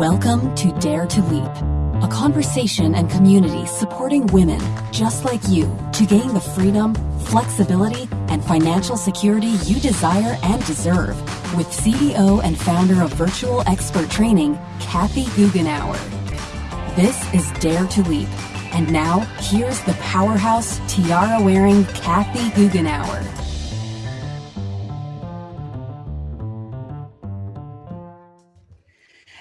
Welcome to Dare to Leap, a conversation and community supporting women just like you to gain the freedom, flexibility, and financial security you desire and deserve with CEO and founder of Virtual Expert Training, Kathy Goughenour. This is Dare to Leap. And now, here's the powerhouse tiara wearing Kathy Goughenour.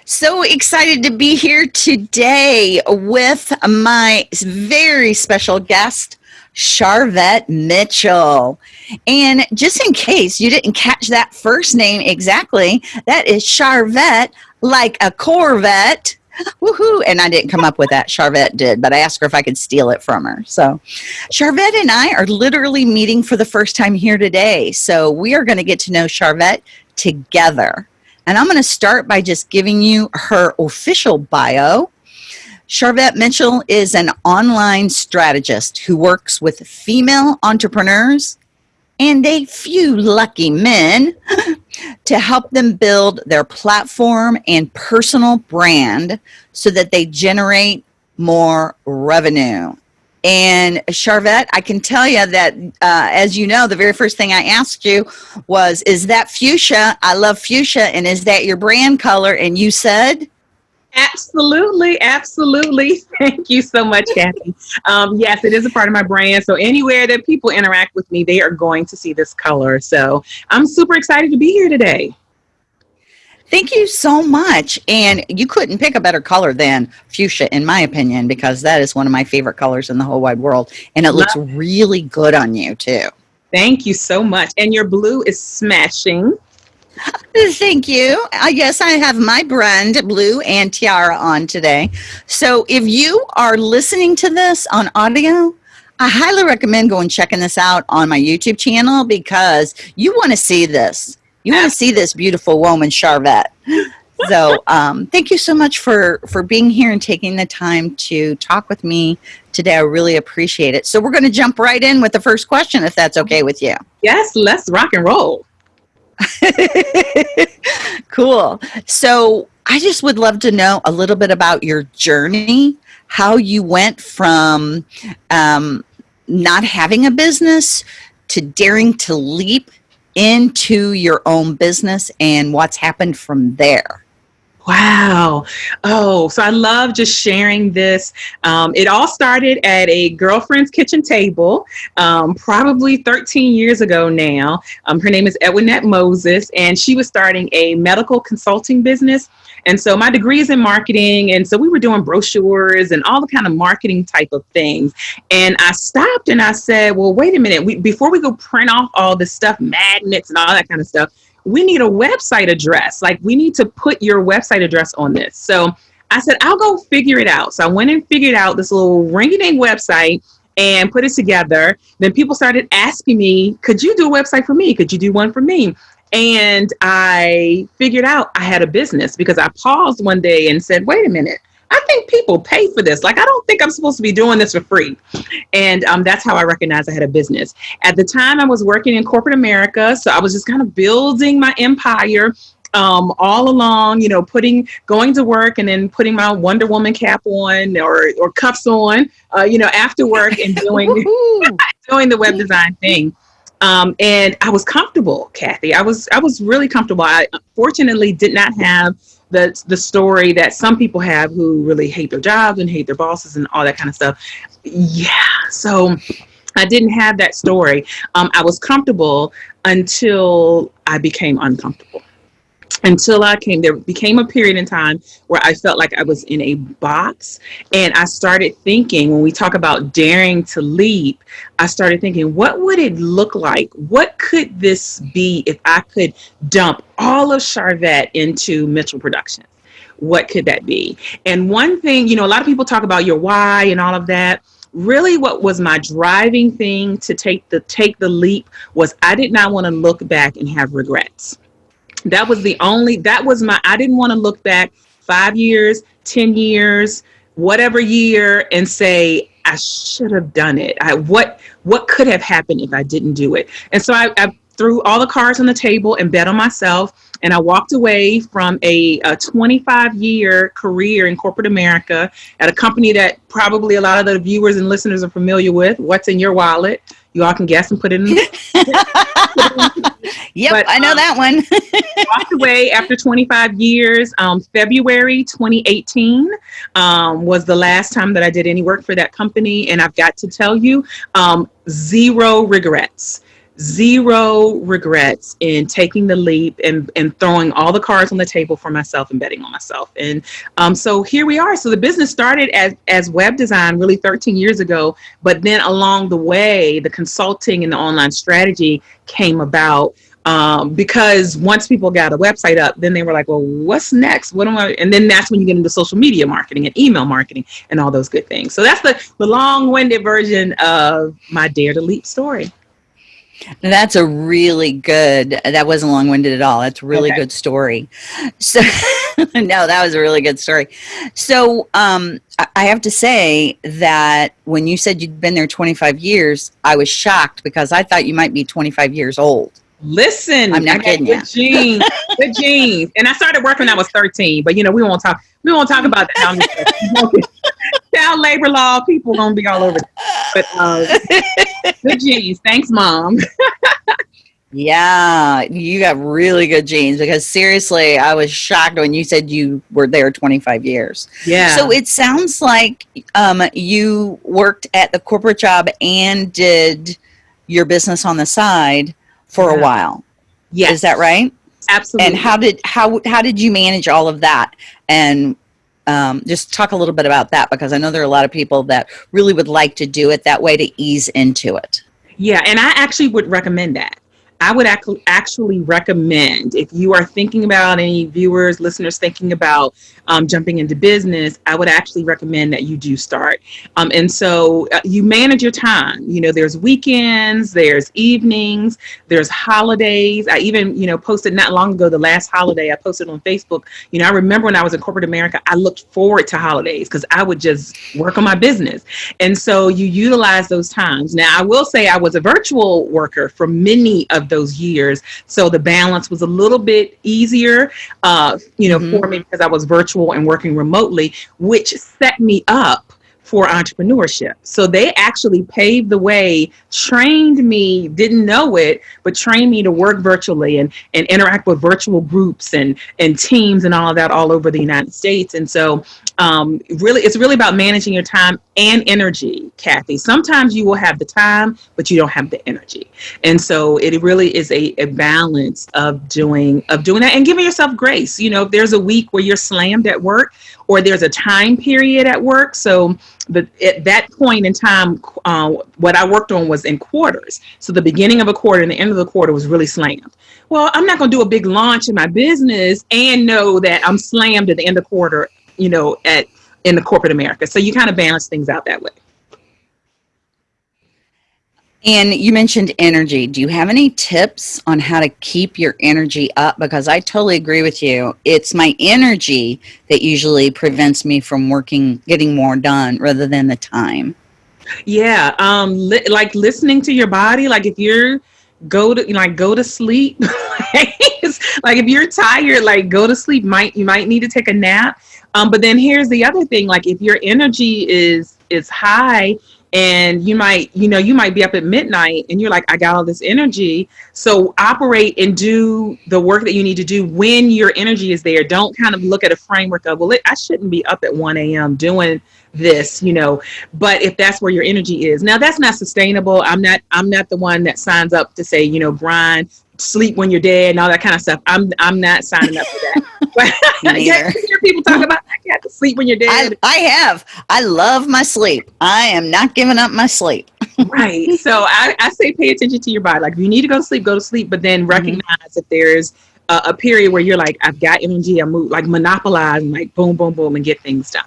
So excited to be here today with my very special guest, Charvette Mitchell. And just in case you didn't catch that first name exactly, that is Charvette, like a Corvette. Woohoo! And I didn't come up with that. Charvette did, but I asked her if I could steal it from her. So, Charvette and I are literally meeting for the first time here today. So, we are going to get to know Charvette together. And I'm going to start by just giving you her official bio. Charvette Mitchell is an online strategist who works with female entrepreneurs and a few lucky men to help them build their platform and personal brand so that they generate more revenue. And Charvette, I can tell you that, uh, as you know, the very first thing I asked you was, Is that fuchsia? I love fuchsia. And is that your brand color? And you said, Absolutely, absolutely. Thank you so much, Kathy. Um, yes, it is a part of my brand. So anywhere that people interact with me, they are going to see this color. So I'm super excited to be here today. Thank you so much. And you couldn't pick a better color than fuchsia, in my opinion, because that is one of my favorite colors in the whole wide world. And it looks really good on you, too. Thank you so much. And your blue is smashing. Thank you. Uh, I guess I have my brand, Blue and Tiara, on today. So if you are listening to this on audio, I highly recommend going checking this out on my YouTube channel because you want to see this. You want to see this beautiful woman, Charvette. So um, thank you so much for, for being here and taking the time to talk with me today. I really appreciate it. So we're going to jump right in with the first question, if that's okay with you. Yes, let's rock and roll. cool. So I just would love to know a little bit about your journey, how you went from um, not having a business to daring to leap into your own business and what's happened from there. Wow. Oh, so I love just sharing this. Um, it all started at a girlfriend's kitchen table, um, probably 13 years ago now. Um, her name is Edwinette Moses, and she was starting a medical consulting business. And so my degree is in marketing. And so we were doing brochures and all the kind of marketing type of things. And I stopped and I said, well, wait a minute. We, before we go print off all this stuff, magnets and all that kind of stuff, we need a website address. Like we need to put your website address on this. So I said, I'll go figure it out. So I went and figured out this little ringy ding website and put it together. Then people started asking me, could you do a website for me? Could you do one for me? And I figured out I had a business because I paused one day and said, wait a minute, I think people pay for this. Like, I don't think I'm supposed to be doing this for free. And um, that's how I recognized I had a business. At the time, I was working in corporate America. So I was just kind of building my empire um, all along, you know, putting, going to work and then putting my Wonder Woman cap on or, or cuffs on, uh, you know, after work and doing, doing the web design thing. Um, and I was comfortable, Kathy. I was I was really comfortable. I fortunately did not have the the story that some people have who really hate their jobs and hate their bosses and all that kind of stuff. Yeah, so I didn't have that story. Um, I was comfortable until I became uncomfortable until I came, there became a period in time where I felt like I was in a box. And I started thinking, when we talk about daring to leap, I started thinking, what would it look like? What could this be if I could dump all of Charvette into Mitchell Productions? What could that be? And one thing, you know, a lot of people talk about your why and all of that really what was my driving thing to take the take the leap was I did not want to look back and have regrets that was the only that was my i didn't want to look back five years ten years whatever year and say i should have done it i what what could have happened if i didn't do it and so i, I threw all the cards on the table and bet on myself. And I walked away from a, a 25 year career in corporate America at a company that probably a lot of the viewers and listeners are familiar with. What's in your wallet? You all can guess and put it in. yep, but, I know um, that one. walked away after 25 years. Um, February 2018 um, was the last time that I did any work for that company. And I've got to tell you, um, zero regrets zero regrets in taking the leap and, and throwing all the cards on the table for myself and betting on myself. And um, so here we are. So the business started as, as web design really 13 years ago, but then along the way, the consulting and the online strategy came about um, because once people got a website up, then they were like, well, what's next? What am I? And then that's when you get into social media marketing and email marketing and all those good things. So that's the, the long winded version of my Dare to Leap story. That's a really good, that wasn't long winded at all. That's a really okay. good story. So, no, that was a really good story. So, um, I have to say that when you said you'd been there 25 years, I was shocked because I thought you might be 25 years old. Listen, I'm not kidding good you. genes, good genes. And I started working when I was 13, but you know, we won't talk, we won't talk about that. Child labor law, people gonna be all over. But uh, good genes. Thanks, mom. yeah, you got really good genes because seriously, I was shocked when you said you were there 25 years. Yeah. So it sounds like um, you worked at the corporate job and did your business on the side for yeah. a while. Yes. Is that right? Absolutely. And how did how how did you manage all of that? And um, just talk a little bit about that because I know there are a lot of people that really would like to do it that way to ease into it. Yeah, and I actually would recommend that. I would actually recommend if you are thinking about any viewers, listeners thinking about um, jumping into business, I would actually recommend that you do start. Um, and so uh, you manage your time. You know, there's weekends, there's evenings, there's holidays. I even, you know, posted not long ago, the last holiday I posted on Facebook. You know, I remember when I was in corporate America, I looked forward to holidays because I would just work on my business. And so you utilize those times. Now, I will say I was a virtual worker for many of those years. So the balance was a little bit easier, uh, you know, mm-hmm. for me because I was virtual and working remotely, which set me up for entrepreneurship. So they actually paved the way, trained me, didn't know it, but trained me to work virtually and, and interact with virtual groups and, and teams and all of that all over the United States. And so um, really, it's really about managing your time and energy, Kathy. Sometimes you will have the time, but you don't have the energy. And so it really is a, a balance of doing, of doing that and giving yourself grace. You know, if there's a week where you're slammed at work or there's a time period at work. So the, at that point in time, uh, what I worked on was in quarters. So the beginning of a quarter and the end of the quarter was really slammed. Well, I'm not going to do a big launch in my business and know that I'm slammed at the end of quarter, you know, at in the corporate America. So you kind of balance things out that way. And you mentioned energy. Do you have any tips on how to keep your energy up? Because I totally agree with you. It's my energy that usually prevents me from working, getting more done rather than the time. Yeah. Um, li- like listening to your body, like if you're go to like go to sleep like if you're tired like go to sleep might you might need to take a nap um but then here's the other thing like if your energy is is high and you might you know you might be up at midnight and you're like i got all this energy. So operate and do the work that you need to do when your energy is there. Don't kind of look at a framework of well it, i shouldn't be up at 1 a.m doing this you know. But if that's where your energy is now that's not sustainable. I'm not i'm not the one that signs up to say you know grind sleep when you're dead and all that kind of stuff. I'm i'm not signing up for that. But yeah, hear people talk about you have to sleep when you're dead. I, I have. I love my sleep. I am not giving up my sleep. Right. So I, I say pay attention to your body. Like if you need to go to sleep go to sleep but then mm-hmm. recognize mm-hmm. that there's a, a, period where you're like i've got energy. I'm like monopolize and like boom boom boom and get things done.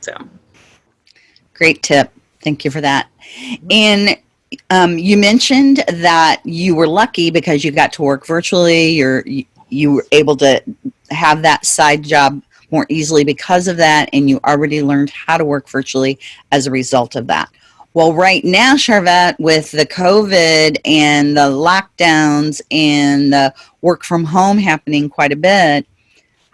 So. Great tip. Thank you for that. And um, you mentioned that you were lucky because you got to work virtually. You're you, you were able to have that side job more easily because of that, and you already learned how to work virtually as a result of that. Well, right now, Charvette, with the COVID and the lockdowns and the work from home happening quite a bit,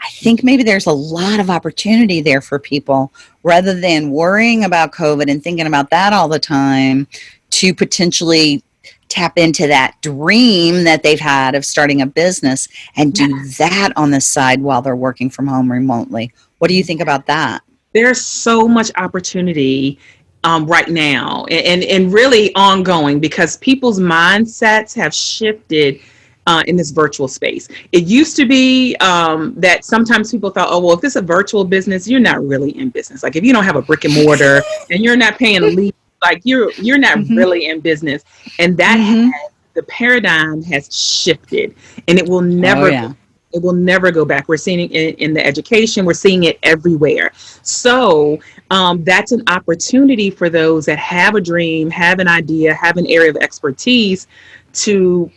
I think maybe there's a lot of opportunity there for people rather than worrying about COVID and thinking about that all the time to potentially tap into that dream that they've had of starting a business and do that on the side while they're working from home remotely. What do you think about that? There's so much opportunity um, right now and, and really ongoing because people's mindsets have shifted uh, in this virtual space. It used to be um, that sometimes people thought, oh, well, if it's a virtual business, you're not really in business. Like if you don't have a brick and mortar and you're not paying a lease, like you're you're not mm-hmm. really in business. And that mm-hmm. has, the paradigm has shifted, and it will never. Oh, yeah. It will never go back. We're seeing it in, in the education. We're seeing it everywhere. So um, that's an opportunity for those that have a dream, have an idea, have an area of expertise to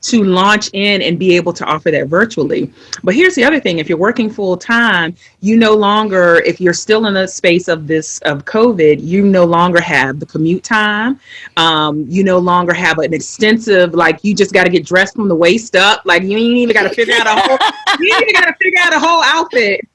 to launch in and be able to offer that virtually. But here's the other thing: if you're working full time, you no longer, if you're still in the space of this of COVID, you no longer have the commute time. Um, you no longer have an extensive like you just got to get dressed from the waist up. Like you ain't even got to figure out a whole you ain't even got to figure out a whole outfit.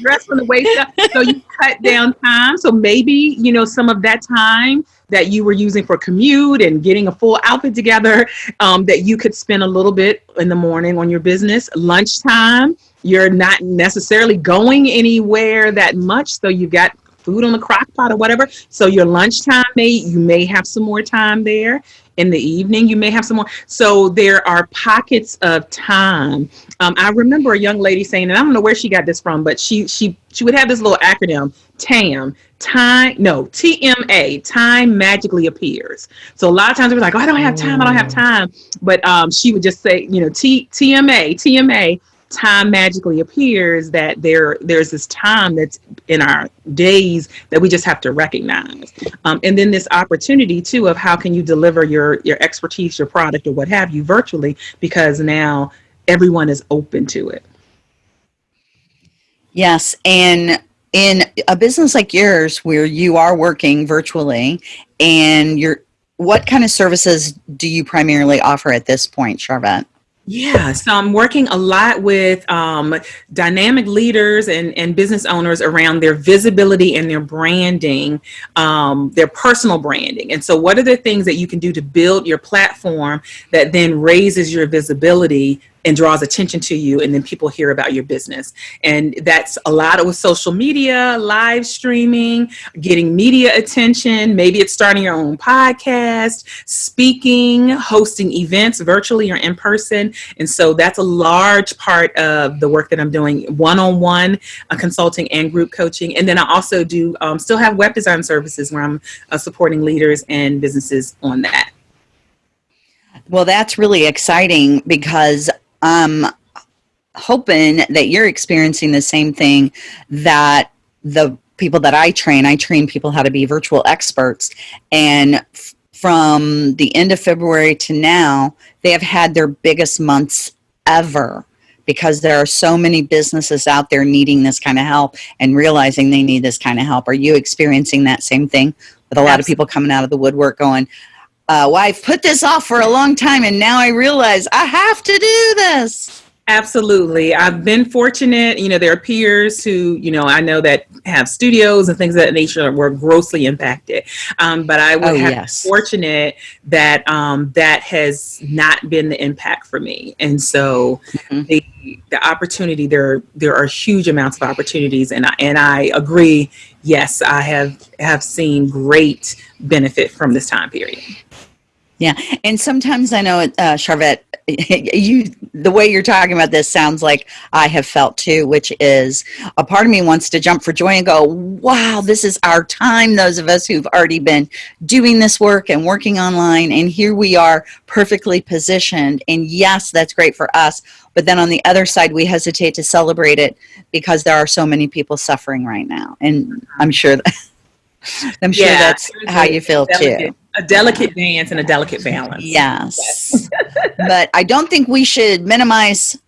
Dress from the waist up. So you cut down time. So maybe, you know, some of that time that you were using for commute and getting a full outfit together, um, that you could spend a little bit in the morning on your business. Lunchtime, you're not necessarily going anywhere that much. So you've got food on the crock pot or whatever. So your lunchtime may you may have some more time there in the evening you may have someone so there are pockets of time. Um, i remember a young lady saying and i don't know where she got this from but she she she would have this little acronym tam time no tma time magically appears. So a lot of times we're like oh i don't have time i don't have mm. time. But um, she would just say you know T, tma tma time magically appears that there there's this time that's in our days that we just have to recognize. Um, and then this opportunity too of how can you deliver your your expertise your product or what have you virtually because now everyone is open to it. Yes and in a business like yours where you are working virtually and you're what kind of services do you primarily offer at this point charvette yeah, so I'm working a lot with um, dynamic leaders and, and business owners around their visibility and their branding, um, their personal branding. And so, what are the things that you can do to build your platform that then raises your visibility and draws attention to you and then people hear about your business. And that's a lot of with social media live streaming getting media attention. Maybe it's starting your own podcast speaking hosting events virtually or in person. And so that's a large part of the work that i'm doing one-on-one uh, consulting and group coaching. And then i also do um, still have web design services where i'm uh, supporting leaders and businesses on that. Well, that's really exciting because I'm hoping that you're experiencing the same thing that the people that I train, I train people how to be virtual experts. And from the end of February to now, they have had their biggest months ever because there are so many businesses out there needing this kind of help and realizing they need this kind of help. Are you experiencing that same thing with a lot Absolutely. of people coming out of the woodwork going, uh, well, I've put this off for a long time and now I realize I have to do this. Absolutely. I've been fortunate. You know, there are peers who, you know, I know that have studios and things of that nature were grossly impacted. Um, but I was oh, yes. fortunate that um, that has not been the impact for me. And so mm-hmm. the the opportunity there there are huge amounts of opportunities and I, and I agree. Yes, I have have seen great benefit from this time period. Yeah, and sometimes I know, uh, Charvette, you the way you're talking about this sounds like I have felt too, which is a part of me wants to jump for joy and go, "Wow, this is our time." Those of us who've already been doing this work and working online, and here we are, perfectly positioned. And yes, that's great for us. But then on the other side, we hesitate to celebrate it because there are so many people suffering right now, and I'm sure that. I'm sure yeah, that's how you feel too a delicate dance and a delicate balance. Yes. but I don't think we should minimize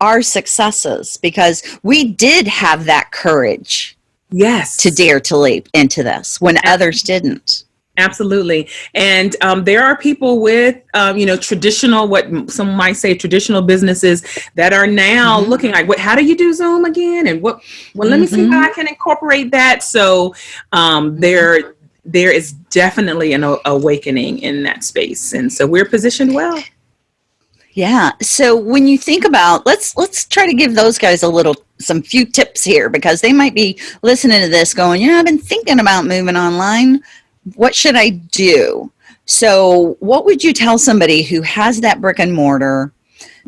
our successes because we did have that courage Yes. to dare to leap into this when others didn't. Absolutely. And um, there are people with, um, you know, traditional, what some might say traditional businesses that are now Mhm. looking like, what, how do you do Zoom again? And what, well, let me see how I can incorporate that. So um, there, there is definitely an awakening in that space. And so we're positioned well. Yeah. So when you think about let's let's try to give those guys a little some few tips here because they might be listening to this going, "Yeah, I've been thinking about moving online. What should I do?" So, what would you tell somebody who has that brick and mortar,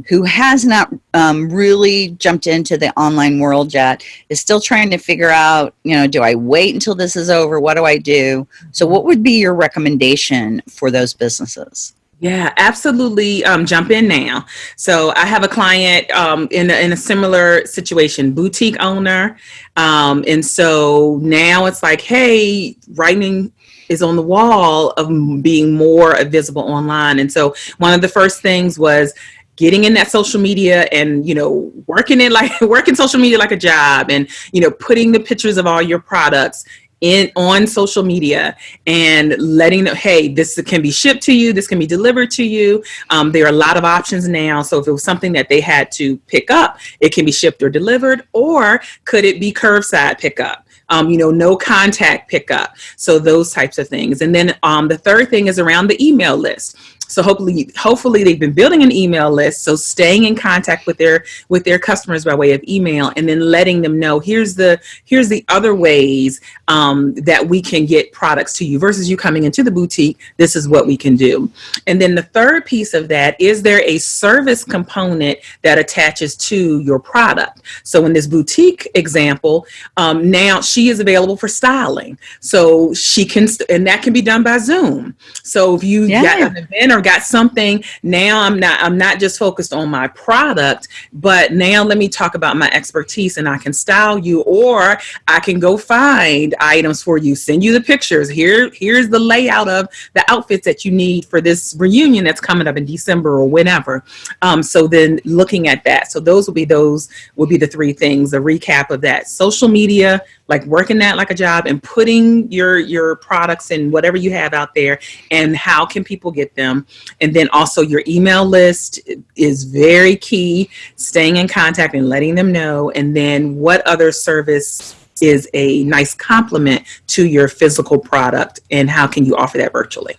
who has not um, really jumped into the online world yet, is still trying to figure out, you know, do I wait until this is over? What do I do? So, what would be your recommendation for those businesses? Yeah, absolutely. Um, jump in now. So I have a client um, in, a, in a similar situation, boutique owner. Um, and so now it's like, hey, writing is on the wall of being more visible online. And so one of the first things was getting in that social media and you know working it like working social media like a job and you know putting the pictures of all your products in on social media and letting them hey this can be shipped to you this can be delivered to you. Um, there are a lot of options now. So if it was something that they had to pick up it can be shipped or delivered or could it be curbside pickup? Um, you know no contact pickup. So those types of things. And then um, the third thing is around the email list so hopefully, hopefully they've been building an email list. So staying in contact with their with their customers by way of email, and then letting them know here's the here's the other ways um, that we can get products to you versus you coming into the boutique. This is what we can do. And then the third piece of that is there a service component that attaches to your product. So in this boutique example, um, now she is available for styling. So she can, and that can be done by Zoom. So if you Yeah. got an event or got something, now I'm not, I'm not just focused on my product, but now let me talk about my expertise and I can style you or I can go find items for you, send you the pictures. Here, here's the layout of the outfits that you need for this reunion that's coming up in December or whenever. Um, so then looking at that. So those will be those will be the three things, a recap of that. Social media, like working that like a job and putting your your products and whatever you have out there and how can people get them. And then also your email list is very key staying in contact and letting them know. And then what other service is a nice complement to your physical product and how can you offer that virtually?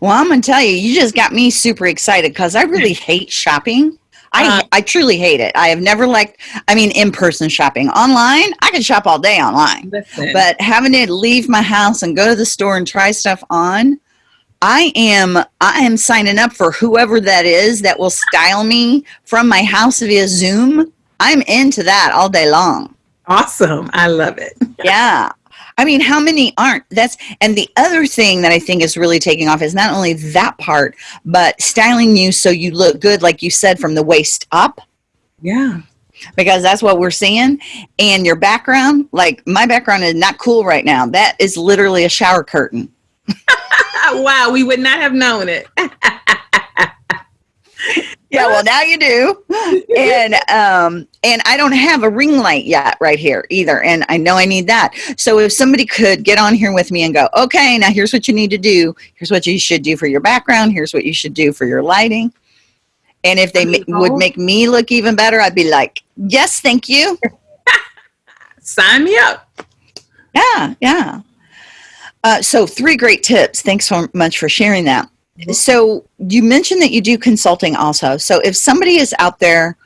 Well, I'm gonna tell you, you just got me super excited because I really hate shopping. I Uh, I truly hate it. I have never liked. I mean, in person shopping. Online, I can shop all day online, Listen. but having to leave my house and go to the store and try stuff on, I am I am signing up for whoever that is that will style me from my house via Zoom. I'm into that all day long. awesome i love it Yeah. I mean, how many aren't? That's and the other thing that I think is really taking off is not only that part, but styling you so you look good, like you said, from the waist up, yeah because that's what we're seeing. And your background, like my background is not cool right now. That is literally a shower curtain. wow we would not have known it Yeah, well now you do. And um and I don't have a ring light yet right here either. And I know I need that. So if somebody could get on here with me and go, okay, now here's what you need to do. Here's what you should do for your background. Here's what you should do for your lighting. And if they ma- would make me look even better, I'd be like, yes, thank you. sign me up Yeah, yeah. Uh, so three great tips. Thanks so much for sharing that. So you mentioned that you do consulting also. So if somebody is out there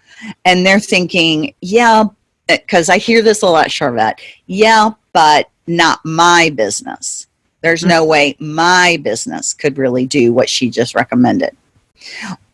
and they're thinking, yeah, because I hear this a lot, Charvette. Yeah, but not my business. There's no way my business could really do what she just recommended.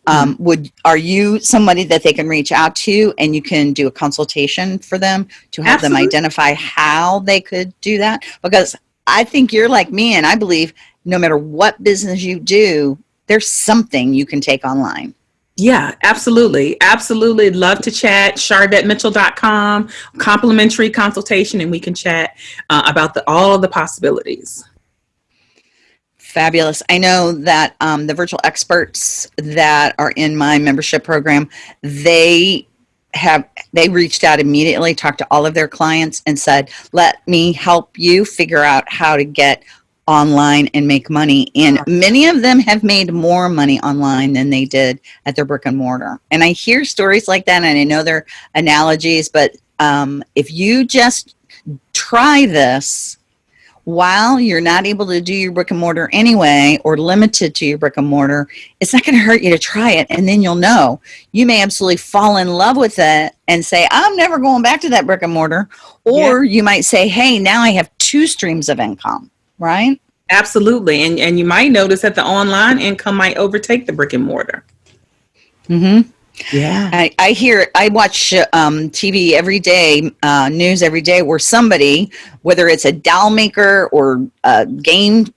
Um, would are you somebody that they can reach out to and you can do a consultation for them to help them identify how they could do that? Because I think you're like me, and I believe no matter what business you do, there's something you can take online. Yeah, absolutely. Absolutely. Love to chat. CharvetteMitchell.com, complimentary consultation, and we can chat uh, about the, all of the possibilities. Fabulous. I know that um, the virtual experts that are in my membership program, they have they reached out immediately, talked to all of their clients, and said, Let me help you figure out how to get online and make money. And many of them have made more money online than they did at their brick and mortar. And I hear stories like that, and I know they're analogies, but um, if you just try this, while you're not able to do your brick and mortar anyway or limited to your brick and mortar, it's not going to hurt you to try it and then you'll know. You may absolutely fall in love with it and say, I'm never going back to that brick and mortar. Or yeah. you might say, hey, now I have two streams of income, right? Absolutely. And, and you might notice that the online income might overtake the brick and mortar. Mm-hmm. Yeah. I, I hear, I watch um, TV every day, uh, news every day, where somebody, whether it's a doll maker or a game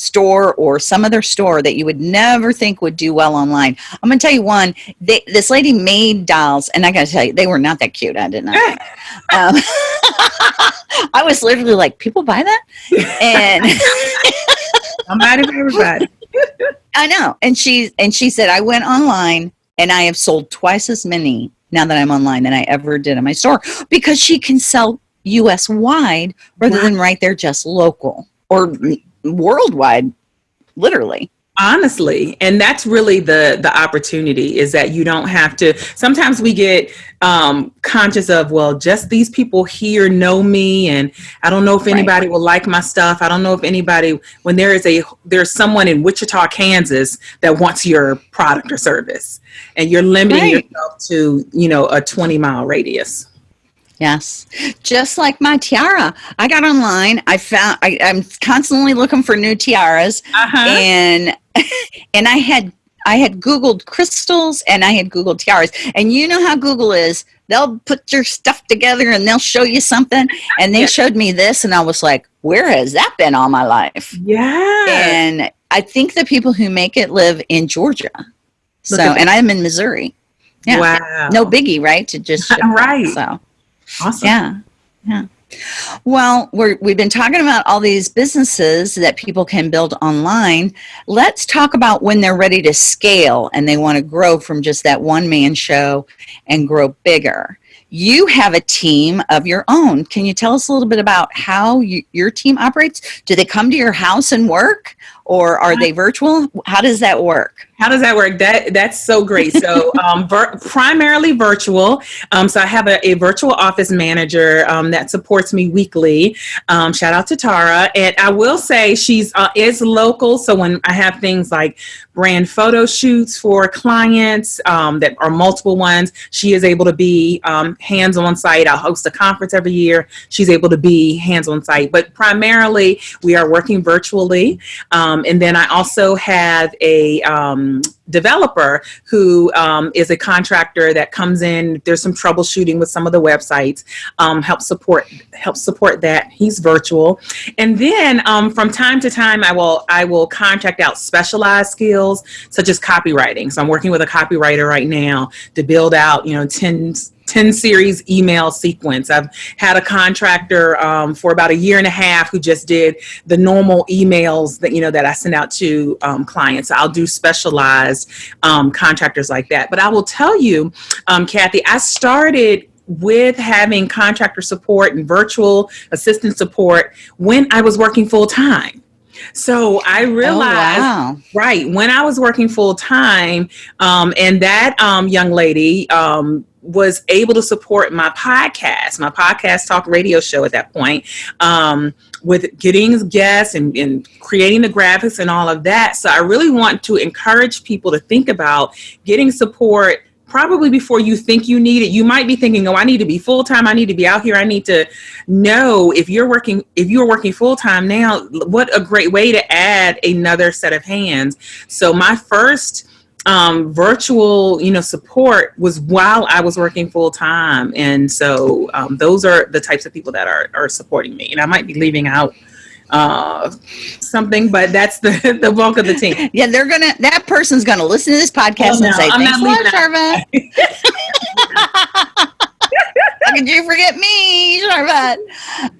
store or some other store that you would never think would do well online. I'm going to tell you one, they, this lady made dolls, and I got to tell you, they were not that cute. I did not. um, I was literally like, people buy that? And I'm mad at everybody. I know. And she, and she said, I went online and I have sold twice as many now that I'm online than I ever did in my store because she can sell US wide rather wow. than right there just local or worldwide, literally honestly and that's really the the opportunity is that you don't have to sometimes we get um conscious of well just these people here know me and i don't know if anybody right. will like my stuff i don't know if anybody when there is a there's someone in wichita kansas that wants your product or service and you're limiting right. yourself to you know a 20 mile radius Yes. Just like my tiara. I got online. I found I, am constantly looking for new tiaras. Uh-huh. And and I had I had Googled crystals and I had Googled tiaras. And you know how Google is. They'll put your stuff together and they'll show you something. And they showed me this and I was like, where has that been all my life? Yeah. And I think the people who make it live in Georgia. Look so and I'm in Missouri. Yeah. Wow. No biggie, right? To just right. so Awesome. Yeah. Yeah. Well, we're, we've been talking about all these businesses that people can build online. Let's talk about when they're ready to scale and they want to grow from just that one man show and grow bigger. You have a team of your own. Can you tell us a little bit about how you, your team operates? Do they come to your house and work or are they virtual? How does that work? How does that work? That that's so great. So um, vir- primarily virtual. Um, so I have a, a virtual office manager um, that supports me weekly. Um, shout out to Tara. And I will say she's uh, is local. So when I have things like brand photo shoots for clients um, that are multiple ones, she is able to be um, hands on site. I'll host a conference every year. She's able to be hands on site. But primarily we are working virtually. And then I also have a developer who um, is a contractor that comes in. There's some troubleshooting with some of the websites. Um, help support help support that. He's virtual, and then um, from time to time, I will I will contract out specialized skills such as copywriting. So I'm working with a copywriter right now to build out you know 10 10 series email sequence. I've had a contractor um, for about a year and a half who just did the normal emails that, you know, that I send out to um, clients. I'll do specialized um, contractors like that. But I will tell you, um, Kathy, I started with having contractor support and virtual assistant support when I was working full time. So I oh, realized, oh, wow. right, when I was working full time, um, and that um, young lady um, was able to support my podcast, my podcast talk radio show at that point, um, with getting guests and, and, creating the graphics and all of that. So I really want to encourage people to think about getting support probably before you think you need it. You might be thinking, oh, I need to be full time. I need to be out here. I need to know if you're working, if you're working full time now, what a great way to add another set of hands. So my first um, virtual, you know, support was while I was working full time, and so um, those are the types of people that are are supporting me. And I might be leaving out uh, something, but that's the the bulk of the team. Yeah, they're gonna. That person's gonna listen to this podcast oh, no, and say, I'm "Thanks a lot, Sharva." could you forget me, Charvette?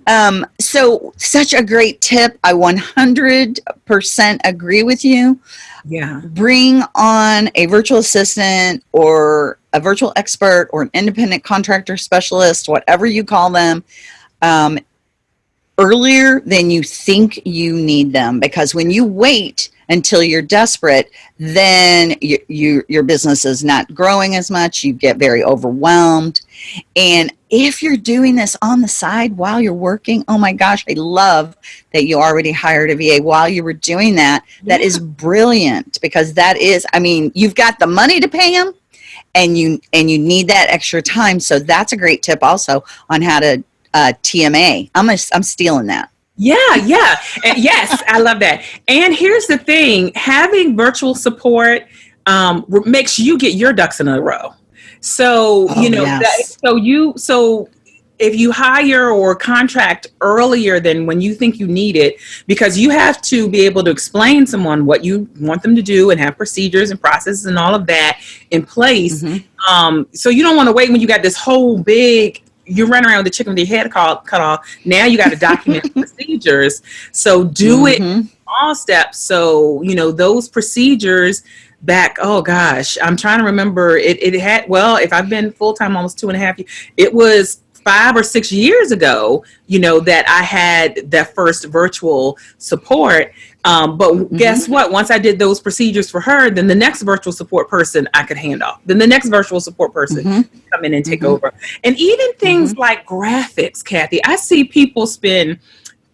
Um, so such a great tip. I 100% agree with you. Yeah. Bring on a virtual assistant or a virtual expert or an independent contractor specialist, whatever you call them, um, earlier than you think you need them. Because when you wait until you're desperate, then you, you, your business is not growing as much. You get very overwhelmed. And if you're doing this on the side while you're working, oh my gosh, I love that you already hired a VA while you were doing that. That is brilliant because that is, I mean, you've got the money to pay them and you and you need that extra time so that's a great tip also on how to uh, tma i'm a, i'm stealing that Yeah, yeah. Yes, I love that. And here's the thing having virtual support um, makes you get your ducks in a row. So, Oh, you know, yes. that, so you, so if you hire or contract earlier than when you think you need it, because you have to be able to explain someone what you want them to do and have procedures and processes and all of that in place. Mhm. Um, so you don't want to wait when you got this whole big you run around with the chicken with your head called, cut off. Now you got to document procedures. So do it Mhm. all steps. So, you know, those procedures back, oh gosh, I'm trying to remember it, it had, well, if I've been full-time almost two and a half years, it was five or six years ago, you know, that I had that first virtual support. Um, but guess what? Once I did those procedures for her, then the next virtual support person I could hand off. Then the next virtual support person Mhm. come in and take Mhm. over. And even things like graphics, Kathy, I see people spend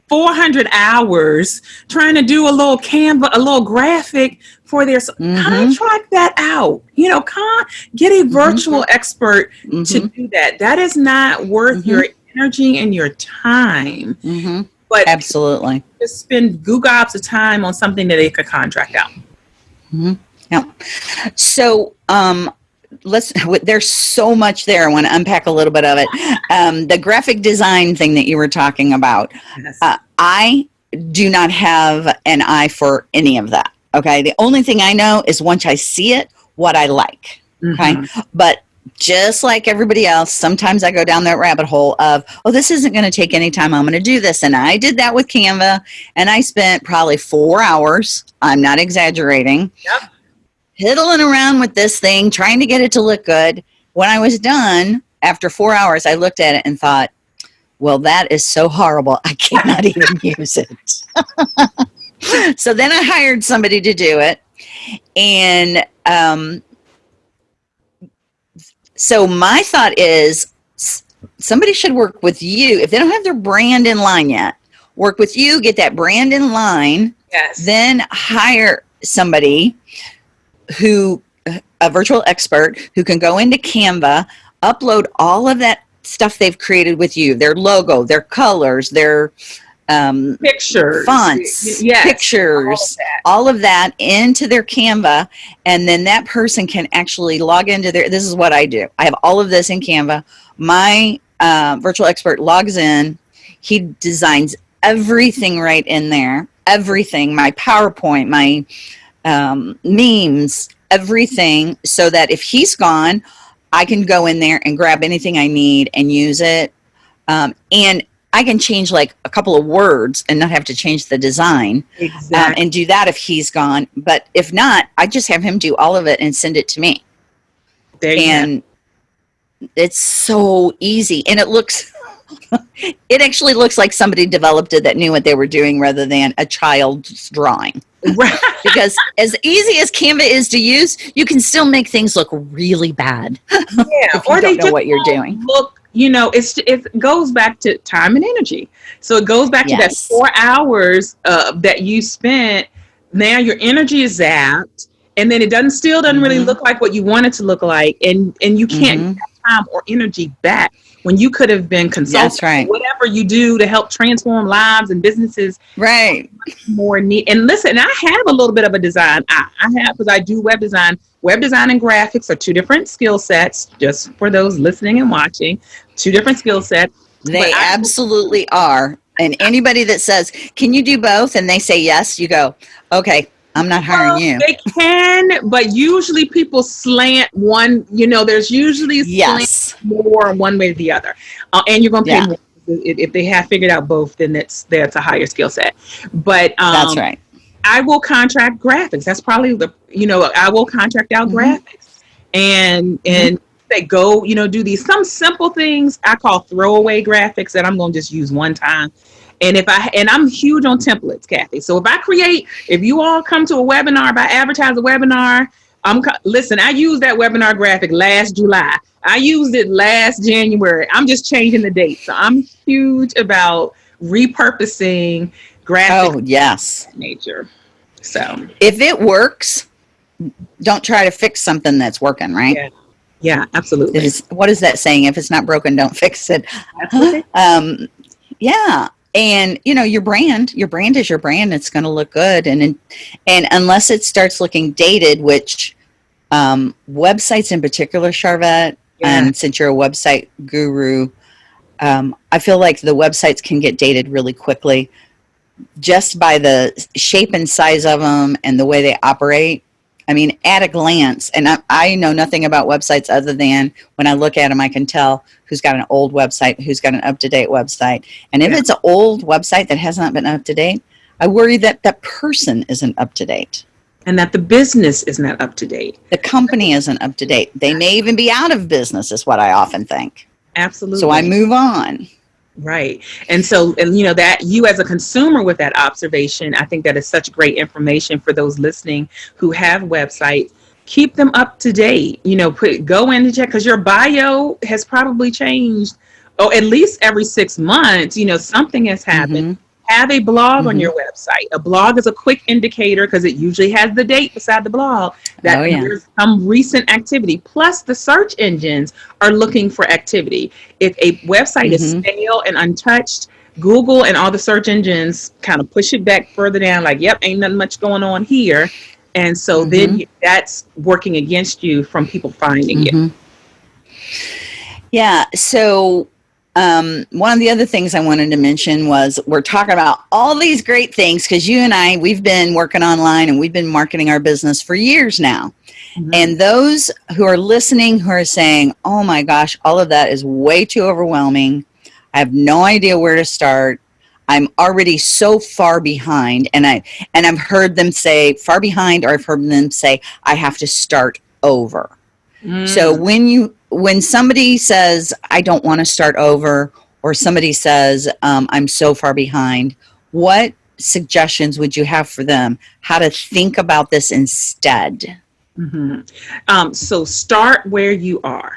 400 hours trying to do a little Canva, a little graphic for their Mhm. contract that out. You know, con- get a virtual expert to Mhm. do that. That is not worth Mhm. your energy and your time. Mhm. But absolutely just spend goo gobs of time on something that they could contract out. yeah so um let's there's so much there i want to unpack a little bit of it um the graphic design thing that you were talking about Yes. uh, I do not have an eye for any of that. Okay. The only thing I know is once I see it, what I like. Okay. Mhm. But just like everybody else, sometimes I go down that rabbit hole of, oh, this isn't going to take any time. I'm going to do this. And I did that with Canva and I spent probably four hours. I'm not exaggerating. Yep. Piddling around with this thing, trying to get it to look good. When I was done, after four hours, I looked at it and thought, well, that is so horrible. I cannot even use it. so then I hired somebody to do it. And um, so my thought is somebody should work with you. If they don't have their brand in line yet, work with you, get that brand in line, yes. then hire somebody who a virtual expert who can go into canva upload all of that stuff they've created with you their logo their colors their um, pictures. fonts Yes. pictures All of that. all of that into their canva and then that person can actually log into their this is what i do i have all of this in canva my uh, virtual expert logs in he designs everything right in there everything my powerpoint my um, memes everything so that if he's gone i can go in there and grab anything i need and use it um, and i can change like a couple of words and not have to change the design um, and do that if he's gone. But if not, I just have him do all of it and send it to me. there And it's so easy. And it looks, it actually looks like somebody developed it that knew what they were doing rather than a child's drawing. Right. Because as easy as Canva is to use, you can still make things look really bad Yeah. if you don't know what you're doing. Look, you know, it's it goes back to time and energy. So it goes back to that four hours uh, that you spent. Now your energy is zapped, and then it doesn't still doesn't really Mhm. look like what you want it to look like, and and you can't Mhm. get time or energy back when you could have been consulting. That's right. Whatever you do to help transform lives and businesses Right. more need. And listen, I have a little bit of a design. I, I have because I do web design. Web design and graphics are two different skill sets. Just for those listening and watching, two different skill sets. They I- absolutely are. And anybody that says, "Can you do both?" and they say yes, you go, "Okay, I'm not hiring you. They can, but usually people slant one. You know, there's usually Yes. more one way or the other, uh, and you're gonna pay Yeah. more. If, they have figured out both, then that's that's a higher skill set. But um, That's right. I will contract graphics. That's probably the you know I will contract out Mhm. graphics and and they go you know do these some simple things I call throwaway graphics that I'm gonna just use one time. And if I and I'm huge on templates, Kathy. So if I create, if you all come to a webinar, if I advertise a webinar, I'm listen. I used that webinar graphic last July. I used it last January. I'm just changing the date. So I'm huge about repurposing graphic. Oh, yes. nature. So If it works, don't try to fix something that's working, right? Yeah. yeah, absolutely. Is, what is that saying? If it's not broken, don't fix it. Absolutely. Um, yeah. And you know your brand, your brand is your brand. It's going to look good, and and unless it starts looking dated, which um, websites in particular, Sharvette, Yeah. and since you're a website guru, um, I feel like the websites can get dated really quickly, just by the shape and size of them and the way they operate. I mean, at a glance, and I, I know nothing about websites other than when I look at them, I can tell who's got an old website, who's got an up to date website. And if Yeah. it's an old website that has not been up to date, I worry that that person isn't up to date. and that the business is not up to date. The company isn't up to date. They may even be out of business, is what I often think. Absolutely. So I move on. Right. And so, and you know, that you as a consumer with that observation, I think that is such great information for those listening who have websites. Keep them up to date. You know, put go in and check because your bio has probably changed. Oh, at least every six months, you know, something has happened. Mm-hmm. Have a blog on Mhm. your website. A blog is a quick indicator because it usually has the date beside the blog that Oh, yeah. there's some recent activity. Plus, the search engines are looking for activity. If a website is Mhm. stale and untouched, Google and all the search engines kind of push it back further down, like, yep, ain't nothing much going on here. And so then you, that's working against you from people finding it. Mhm. Yeah. So, um, one of the other things I wanted to mention was we're talking about all these great things because you and I, we've been working online and we've been marketing our business for years now. Mhm. And those who are listening who are saying, oh my gosh, all of that is way too overwhelming. I have no idea where to start. I'm already so far behind. And I and I've heard them say far behind, or I've heard them say, I have to start over. So Mm. when you when somebody says I don't want to start over, or somebody says um, I'm so far behind, what suggestions would you have for them how to think about this instead? hmm Um, so start where you are.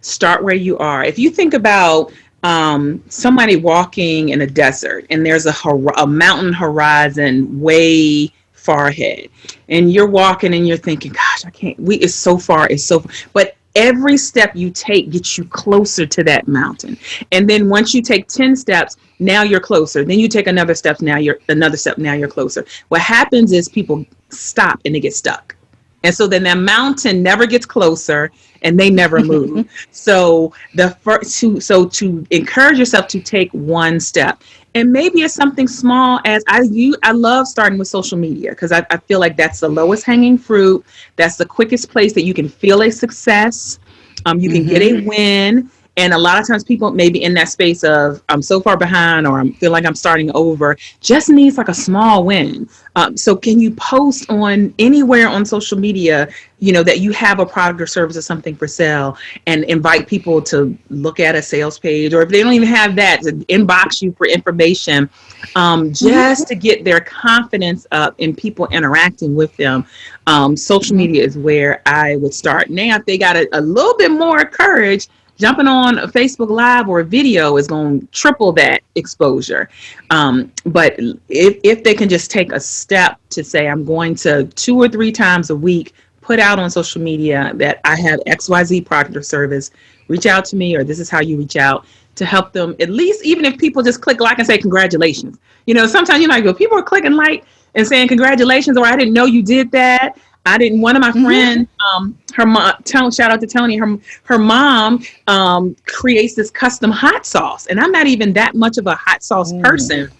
Start where you are. If you think about um, somebody walking in a desert and there's a, hor- a mountain horizon way far ahead, and you're walking and you're thinking, "Gosh, I can't." We it's so far. It's so. far. But every step you take gets you closer to that mountain. And then once you take ten steps, now you're closer. Then you take another step. Now you're another step. Now you're closer. What happens is people stop and they get stuck. And so then that mountain never gets closer and they never move. so the first to so to encourage yourself to take one step. And maybe it's something small as I you I love starting with social media because I, I feel like that's the lowest hanging fruit. That's the quickest place that you can feel a success. Um, you can get a win. And a lot of times people maybe in that space of I'm so far behind or I'm feel like I'm starting over just needs like a small win. Um, so can you post on anywhere on social media, you know, that you have a product or service or something for sale and invite people to look at a sales page or if they don't even have that, to inbox you for information um, just to get their confidence up in people interacting with them. Um, social media is where I would start. Now, if they got a, a little bit more courage, jumping on a Facebook Live or a video is going to triple that exposure. Um, but if, if they can just take a step to say, I'm going to two or three times a week put out on social media that I have XYZ product or service, reach out to me, or this is how you reach out to help them at least, even if people just click like and say congratulations. You know, sometimes you know, I go, people are clicking like and saying congratulations, or I didn't know you did that. I didn't. One of my Mhm. friends, um, her mom, Tony, shout out to Tony. Her her mom um, creates this custom hot sauce, and I'm not even that much of a hot sauce Mm. person.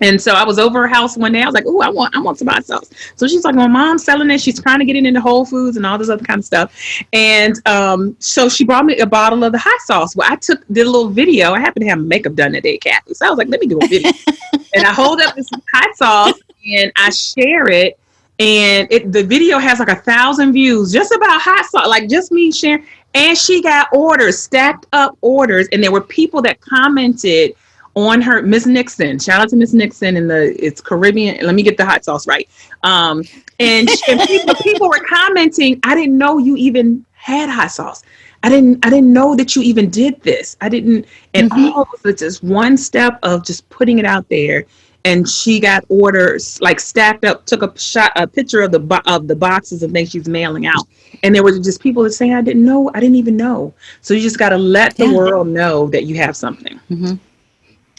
And so I was over her house one day. I was like, "Oh, I want, I want some hot sauce." So she's like, "My mom's selling it. She's trying to get it into Whole Foods and all this other kind of stuff." And um, so she brought me a bottle of the hot sauce. Well, I took did a little video. I happened to have makeup done that day, Kathy. So I was like, "Let me do a video." and I hold up this hot sauce and I share it. And it the video has like a thousand views just about hot sauce, like just me sharing. And she got orders, stacked up orders, and there were people that commented on her Miss Nixon. Shout out to Miss Nixon in the it's Caribbean. Let me get the hot sauce right. Um, and, and people, people were commenting. I didn't know you even had hot sauce. I didn't I didn't know that you even did this. I didn't and mm-hmm. all of just one step of just putting it out there. And she got orders like stacked up. Took a shot, a picture of the of the boxes of things she's mailing out, and there were just people that saying, "I didn't know, I didn't even know." So you just got to let the yeah. world know that you have something. Mm-hmm.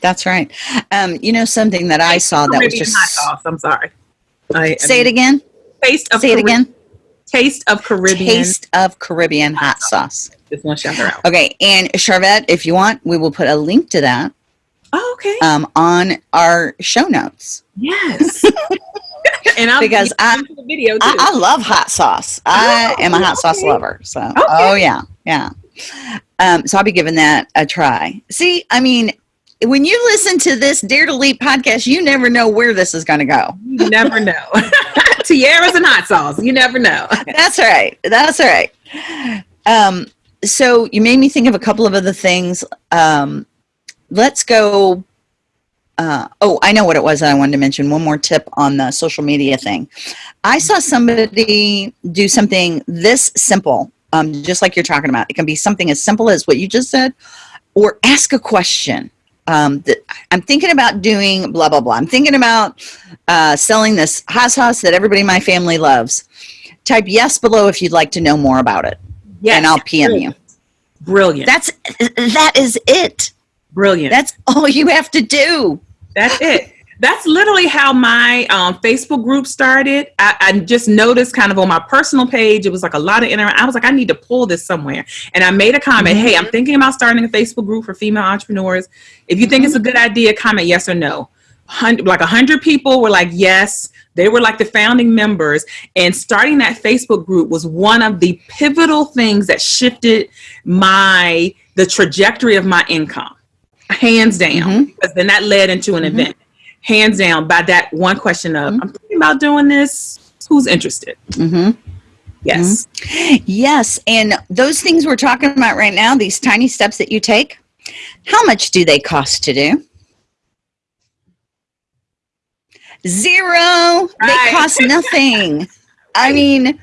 That's right. Um, you know something that I saw that was just hot sauce. I'm sorry. I, say I mean, it again. Taste of say Carib- it again. Taste of Caribbean. Taste of Caribbean hot sauce. Just want to shout her out. Okay, and Sharvette, if you want, we will put a link to that. Oh, okay. Um, on our show notes. Yes. and I'll because I, the video I, I, love hot sauce. I oh, am a hot okay. sauce lover. So, okay. oh yeah, yeah. Um, so I'll be giving that a try. See, I mean, when you listen to this Dare to Leap podcast, you never know where this is going to go. You never know. Tiaras and hot sauce. You never know. That's right. That's right. Um, so you made me think of a couple of other things. Um, let's go. Uh, oh, I know what it was that I wanted to mention. One more tip on the social media thing. I saw somebody do something this simple, um, just like you're talking about. It can be something as simple as what you just said, or ask a question um, I'm thinking about doing blah, blah, blah. I'm thinking about uh, selling this hot sauce that everybody in my family loves. Type yes below if you'd like to know more about it. Yes. And I'll PM Brilliant. you. Brilliant. That's, that is it. Brilliant. That's all you have to do. That's it that's literally how my um, Facebook group started. I, I, just noticed kind of on my personal page, it was like a lot of interaction. I was like, I need to pull this somewhere. And I made a comment, mm-hmm. hey, I'm thinking about starting a Facebook group for female entrepreneurs. If you think mm-hmm. it's a good idea, comment yes or no. like a hundred people were like, yes. They were like the founding members. And starting that Facebook group was one of the pivotal things that shifted my, the trajectory of my income hands down, mm-hmm. because then that led into an mm-hmm. event hands down by that one question of mm-hmm. i'm thinking about doing this who's interested mm-hmm. yes mm-hmm. yes and those things we're talking about right now these tiny steps that you take how much do they cost to do zero right. they cost nothing i mean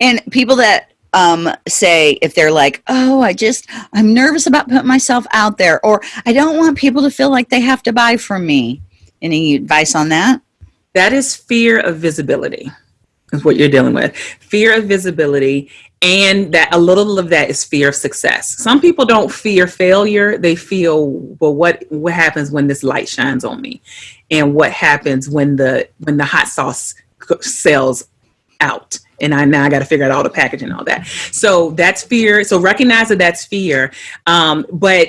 and people that um, say if they're like, oh, I just, I'm nervous about putting myself out there, or I don't want people to feel like they have to buy from me. Any advice on that? That is fear of visibility, is what you're dealing with. Fear of visibility. And that a little of that is fear of success. Some people don't fear failure. They feel, well, what what happens when this light shines on me, and what happens when the when the hot sauce sells out and I now I got to figure out all the packaging and all that. So that's fear. So recognize that that's fear. Um, but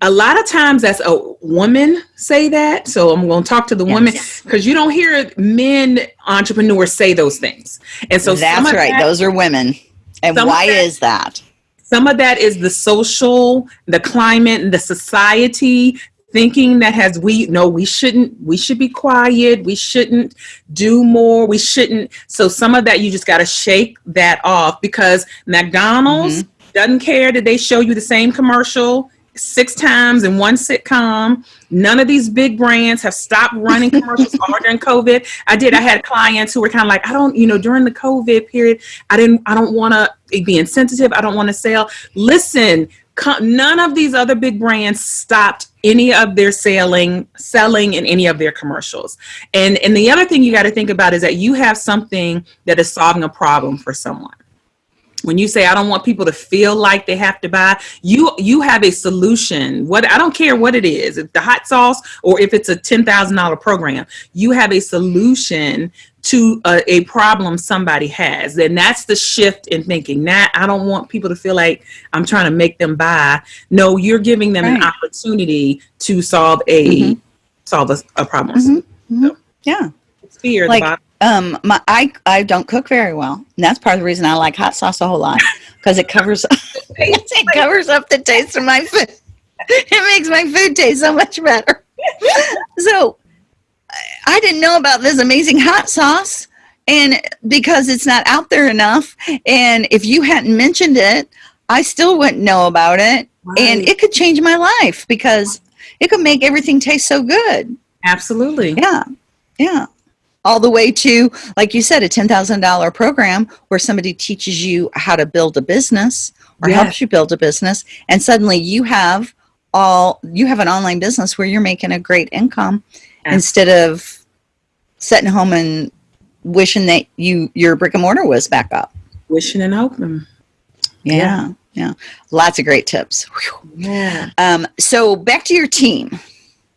a lot of times that's a woman say that. So I'm going to talk to the yes. women because you don't hear men entrepreneurs say those things. And so that's right. That, those are women. And why that, is that? Some of that is the social, the climate, the society thinking that has we no we shouldn't we should be quiet we shouldn't do more we shouldn't. So some of that you just got to shake that off because mcdonald's mm-hmm. doesn't care that they show you the same commercial six times in one sitcom. None of these big brands have stopped running commercials all during covid. I did i had clients who were kind of like i don't you know during the covid period i didn't i don't want to be insensitive i don't want to sell. Listen none of these other big brands stopped any of their selling selling in any of their commercials. And and the other thing you got to think about is that you have something that is solving a problem for someone when you say i don't want people to feel like they have to buy you you have a solution what i don't care what it is if the hot sauce or if it's a $10000 program you have a solution to a, a, problem somebody has. Then that's the shift in thinking. That I don't want people to feel like I'm trying to make them buy. No, you're giving them right. an opportunity to solve a mm-hmm. solve a, a problem. Mhm. Mhm. Yeah. It's fear. at the Like, bottom. Um, my I I don't cook very well, and that's part of the reason I like hot sauce a whole lot because it covers it covers up the taste of my food. It makes my food taste so much better. so I- I didn't know about this amazing hot sauce, and because it's not out there enough, and if you hadn't mentioned it, I still wouldn't know about it, and it could change my life because it could make everything taste so good. absolutely. Yeah. Yeah. All the way to, like you said, a $10,000 program where somebody teaches you how to build a business or Yes. helps you build a business. And suddenly you have all, you have an online business where you're making a great income Yeah. instead of sitting home and wishing that you, your brick and mortar was back up. Wishing and hoping. Yeah. Yeah. Lots of great tips. Whew. Yeah. Um, so back to your team.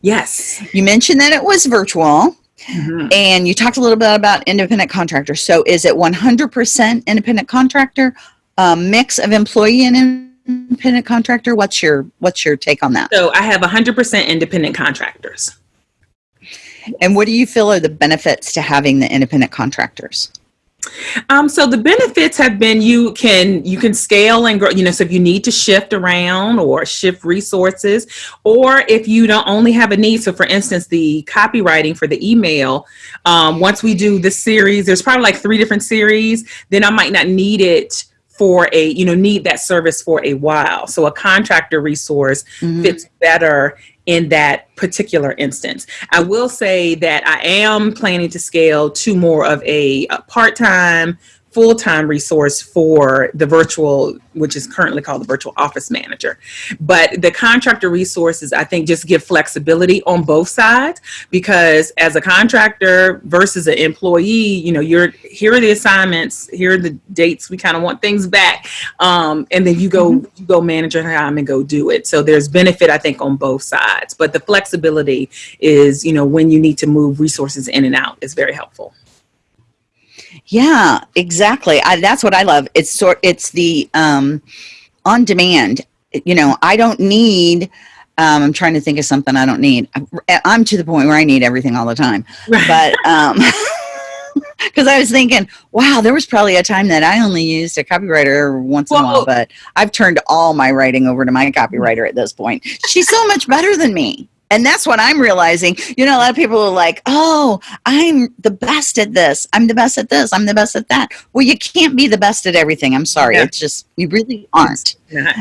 Yes. You mentioned that it was virtual. Mhm. And you talked a little bit about independent contractors. So is it 100% independent contractor, a mix of employee and independent contractor? What's your what's your take on that? So I have 100% independent contractors. And what do you feel are the benefits to having the independent contractors? Um, so the benefits have been you can you can scale and grow. You know, so if you need to shift around or shift resources, or if you don't only have a need. So, for instance, the copywriting for the email. Um, once we do this series, there's probably like three different series. Then I might not need it for a you know need that service for a while. So a contractor resource Mhm. fits better in that particular instance. I will say that I am planning to scale to more of a, a part-time, full-time resource for the virtual, which is currently called the virtual office manager. But the contractor resources, I think, just give flexibility on both sides because as a contractor versus an employee, you know, you're here are the assignments, here are the dates we kind of want things back, um, and then you go you go manage your time and go do it. So there's benefit, I think, on both sides. But the flexibility is, you know, when you need to move resources in and out is very helpful. Yeah, exactly. I, that's what I love. It's sort it's the um on demand. You know, I don't need um, I'm trying to think of something I don't need. I'm, I'm to the point where I need everything all the time. but um because I was thinking, wow, there was probably a time that I only used a copywriter once in a while, but I've turned all my writing over to my copywriter at this point. She's so much better than me. And that's what I'm realizing. You know, a lot of people are like, oh, I'm the best at this. I'm the best at this. I'm the best at that. Well, you can't be the best at everything. I'm sorry. Yeah. It's just, you really aren't.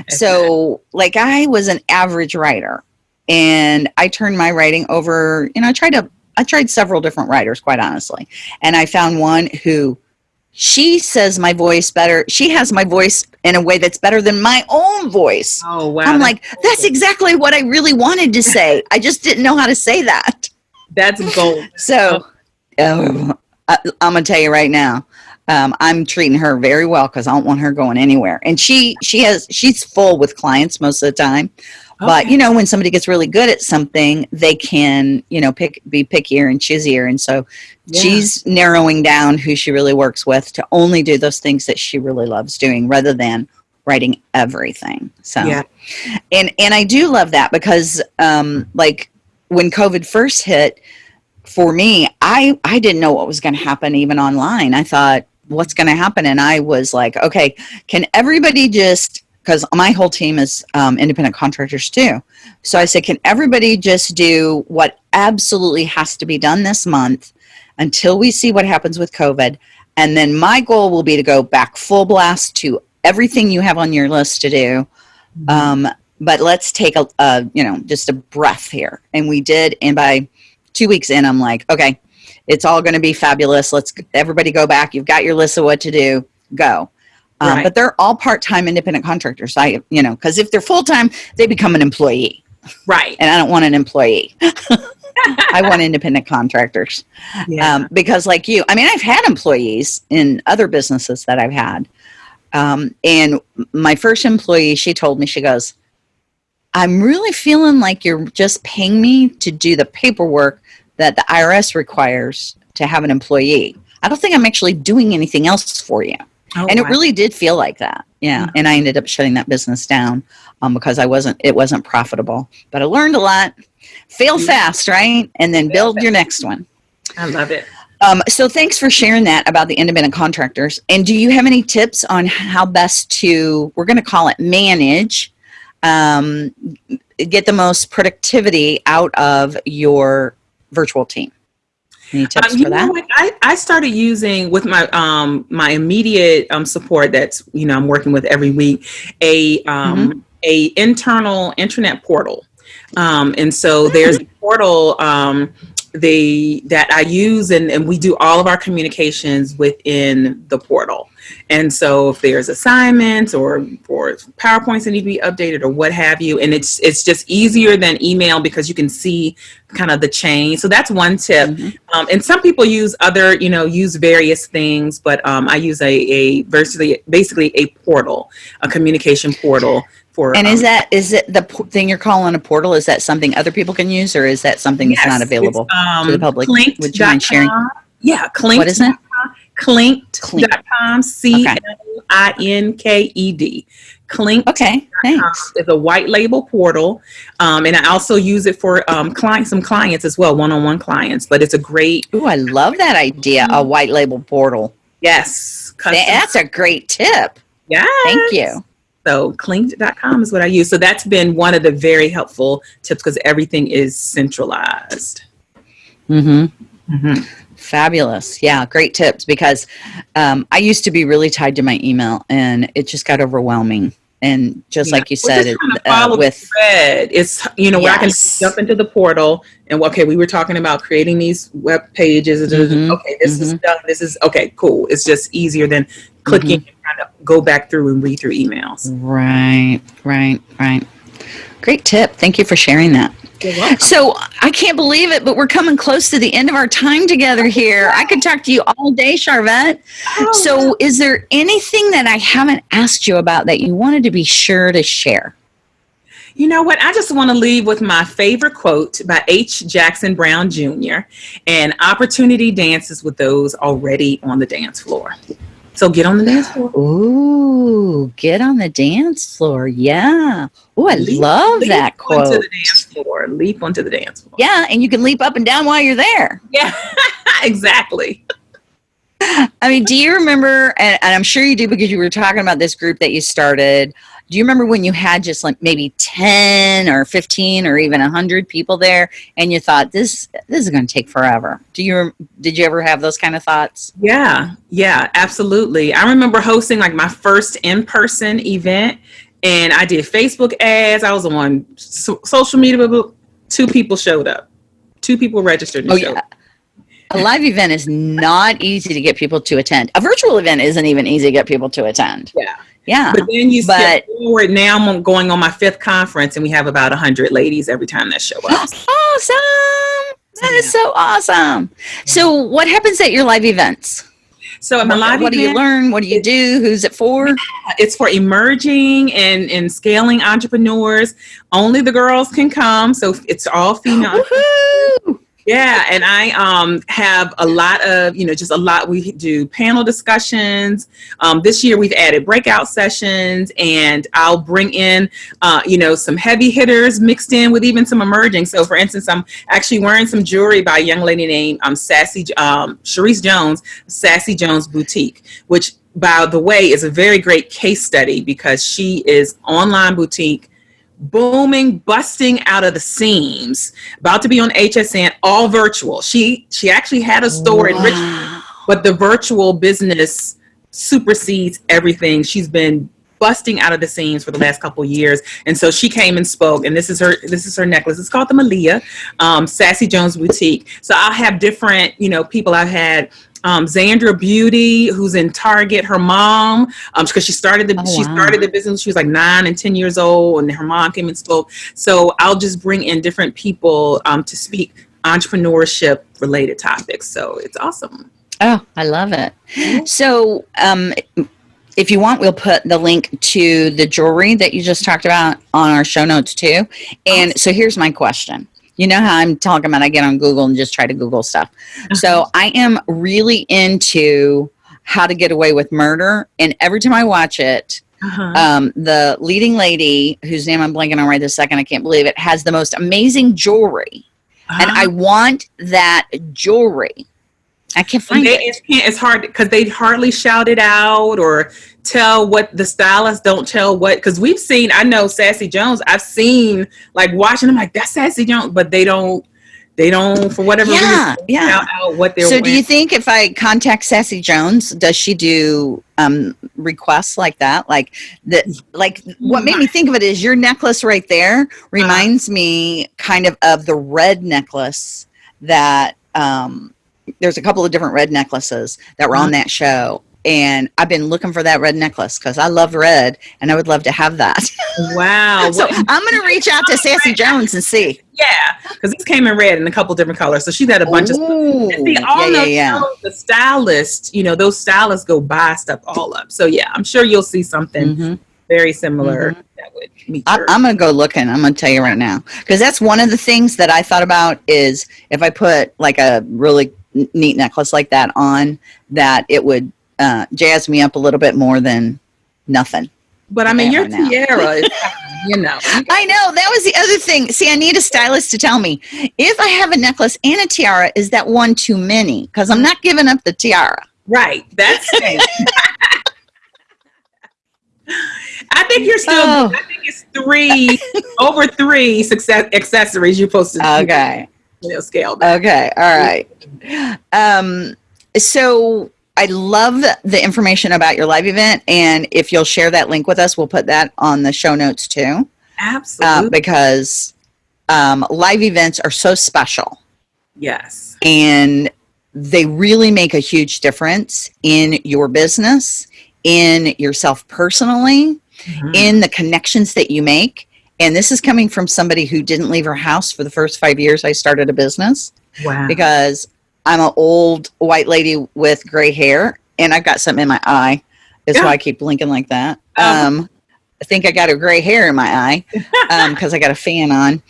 so like i was an average writer and i turned my writing over you know i tried to i tried several different writers quite honestly and i found one who she says my voice better she has my voice in a way that's better than my own voice. Oh wow, i'm that's like that's exactly what i really wanted to say. I just didn't know how to say that. That's gold. so oh, I, i'm gonna tell you right now um, i'm treating her very well because i don't want her going anywhere. And she she has she's full with clients most of the time but you know when somebody gets really good at something they can you know pick be pickier and choosier and so Yeah. she's narrowing down who she really works with to only do those things that she really loves doing rather than writing everything. So Yeah. and and i do love that because um like when covid first hit for me i i didn't know what was going to happen even online. I thought what's going to happen? And i was like okay can everybody just because my whole team is um, independent contractors too. So i said can everybody just do what absolutely has to be done this month until we see what happens with covid? And then my goal will be to go back full blast to everything you have on your list to do. Um, but let's take a, a you know just a breath here. And we did and by two weeks in i'm like okay it's all going to be fabulous. Let's everybody go back. You've got your list of what to do. Go um, Right. but they're all part-time independent contractors. I you know because if they're full-time they become an employee. Right. and i don't want an employee. I want independent contractors. Yeah. um, because like you i mean i've had employees in other businesses that i've had. Um, and my first employee she told me she goes i'm really feeling like you're just paying me to do the paperwork that the irs requires to have an employee. I don't think i'm actually doing anything else for you Oh, and it really did feel like that Yeah, Mhm. and I ended up shutting that business down um, because I wasn't. It wasn't profitable. But I learned a lot. Fail Mhm. fast, right? And then build your next one. I love it. Um, so thanks for sharing that about the independent contractors. And do you have any tips on how best to? We're going to call it manage. Um, get the most productivity out of your virtual team. Any tips Um, you for know that? what? I, I started using with my um my immediate um support that's you know I'm working with every week a um Mm-hmm. a internal internet portal. Um and so there's a portal um they that I use and, and we do all of our communications within the portal. And so if there's assignments or or PowerPoints that need to be updated or what have you, and it's it's just easier than email because you can see kind of the chain. So that's one tip. Mhm. Um, and some people use other, you know, use various things, but um, I use a, a basically basically a portal, a communication portal for. And is um, that is it the p- thing you're calling a portal? Is that something other people can use, or is that something that's not available um, to the public? Clinked Would you mind sharing? Yeah, Clinked. What is it? Clinked.com. C L I N K E D. Clinked. Okay, thanks. It's a white label portal, um, and I also use it for um, clients, some clients as well, one-on-one clients. But it's a great, Ooh, I love that idea. A white label portal. yes, custom, That's a great tip. yes. Thank you. So clinked.com is what I use. So that's been one of the very helpful tips because everything is centralized. Mm-hmm. Fabulous. Yeah, great tips because um, I used to be really tied to my email and it just got overwhelming. And just Yeah. like you said, it, uh, with thread. It's you know where I can Yes. jump into the portal and okay, we were talking about creating these web pages. Mhm. Okay, this is done. This is okay, cool. It's just easier than clicking Mm-hmm. and trying to go back through and read through emails. right, right, right. Great tip. Thank you for sharing that. So I can't believe it, but we're coming close to the end of our time together here. I could talk to you all day, Sharvette. Oh, So, is there anything that I haven't asked you about that you wanted to be sure to share? You know what? I just want to leave with my favorite quote by H. Jackson Brown Jr. and opportunity dances with those already on the dance floor. So get on the dance floor. Ooh, get on the dance floor. Yeah. Oh, I Leap- love leap that Onto quote. the dance floor. Leap onto the dance floor. Yeah, and you can leap up and down while you're there. Yeah, exactly. I mean, do you remember, and, and I'm sure you do because you were talking about this group that you started. Do you remember when you had just like maybe 10 or 15 or even 100 people there and you thought this this is going to take forever? Do you did you ever have those kind of thoughts? Yeah, yeah, absolutely. I remember hosting like my first in person event, and I did Facebook ads. I was on so- social media. but Two people showed up. Two people registered. Oh, yeah. up. A live event is not easy to get people to attend. A virtual event isn't even easy to get people to attend. Yeah. Yeah. But then you But- forward. Now I'm going on my fifth conference, and we have about hundred ladies every time that show up. awesome. That is so awesome. So, what happens at your live events? So at my live what do you learn? What do you do? Who's it for? it's for emerging and, and scaling entrepreneurs. Only the girls can come, so it's all female. Woohoo! Yeah, and I um, have a lot of, you know, just a lot. We do panel discussions. Um, this year we've added breakout sessions, and I'll bring in, uh, you know, some heavy hitters mixed in with even some emerging. So, for instance, I'm actually wearing some jewelry by a young lady named um, Sassy um, Sharice Jones, Sassy Jones Boutique, which, by the way, is a very great case study because she is online boutique booming, busting out of the seams, about to be on HSN, all virtual. She she actually had a store in Richmond, but the virtual business supersedes everything. She's been busting out of the seams for the last couple years, and so she came and spoke. And this is her this is her necklace. It's called the Malia, um, Sassy Jones Boutique. So I'll have different you know people I've had. Um, Zandra Beauty, who's in Target, her mom, um, because she started the Oh, she wow. started the business. She was like nine and ten years old, and her mom came and spoke. So I'll just bring in different people um, to speak entrepreneurship related topics. So it's awesome. Oh, I love it. So, um, if you want, we'll put the link to the jewelry that you just talked about on our show notes too. And so, here's my question. You know how I'm talking about I get on Google and just try to Google stuff. So, I am really into how to get away with murder. And every time I watch it, uh-huh. um, the leading lady, whose name I'm blanking on right this second, I can't believe it, has the most amazing jewelry. Uh-huh. And I want that jewelry. I can't find they, it. It's, it's hard because they hardly shout it out or tell what the stylists don't tell what. Because we've seen, I know Sassy Jones. I've seen like watching them like that's Sassy Jones, but they don't they don't for whatever yeah, reason yeah. out what they're so wearing. do you think if i contact sassy jones does she do um requests like that like that like what made me think of it is your necklace right there reminds uh, me kind of of the red necklace that um there's a couple of different red necklaces that were uh, on that show and I've been looking for that red necklace because I love red and I would love to have that. Wow. so I'm going to reach out to Sassy Jones and see. Yeah, because this came in red in a couple different colors. So she's had a bunch Ooh, of stuff. see, all yeah, yeah, yeah. the stylist, you know, those stylists go buy stuff all up. So yeah, I'm sure you'll see something mm-hmm. very similar mm-hmm. that would meet I, I'm going to go looking. I'm going to tell you right now because that's one of the things that I thought about is if I put like a really neat necklace like that on, that it would uh, jazz me up a little bit more than nothing. But I mean, your tiara is, you know. I know. That was the other thing. See, I need a stylist to tell me if I have a necklace and a tiara, is that one too many? Because I'm not giving up the tiara. Right. That's I think you're still. Oh. I think it's three over three success accessories you're supposed to. Okay. You know, scale. Back. Okay. All right. Um. So I love the information about your live event. And if you'll share that link with us, we'll put that on the show notes too. Absolutely. Uh, because um, live events are so special. Yes. And they really make a huge difference in your business, in yourself personally, mm-hmm. in the connections that you make. And this is coming from somebody who didn't leave her house for the first five years I started a business. Wow. Because I'm an old white lady with gray hair, and I've got something in my eye. That's yeah. why I keep blinking like that. Um, um, I think I got a gray hair in my eye because um, I got a fan on.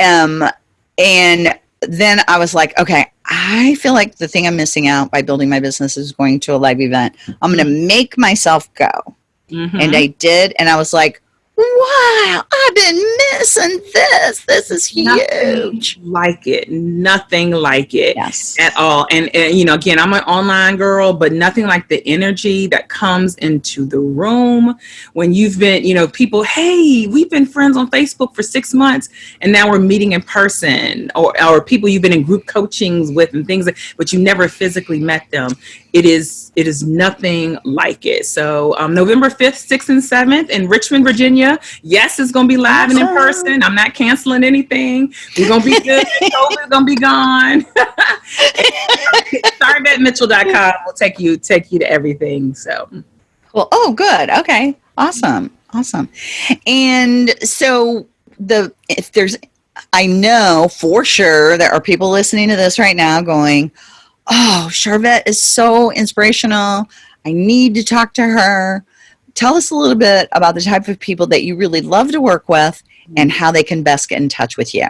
Um, and then I was like, okay, I feel like the thing I'm missing out by building my business is going to a live event. I'm going to mm-hmm. make myself go. Mm-hmm. And I did. And I was like, wow, I've been missing this. This is huge. Nothing like it. Nothing like it yes. at all. And, and, you know, again, I'm an online girl, but nothing like the energy that comes into the room when you've been, you know, people, hey, we've been friends on Facebook for six months and now we're meeting in person or, or people you've been in group coachings with and things, but you never physically met them it is it is nothing like it. So um, November 5th, 6th, and 7th in Richmond, Virginia. Yes, it's gonna be live and in person. I'm not canceling anything. We're gonna be good. COVID's gonna be gone. SharvetteMitchell.com will take you take you to everything. So well, oh good. Okay. Awesome. Awesome. And so the if there's I know for sure there are people listening to this right now going, oh, Sharvette is so inspirational. I need to talk to her. Tell us a little bit about the type of people that you really love to work with and how they can best get in touch with you.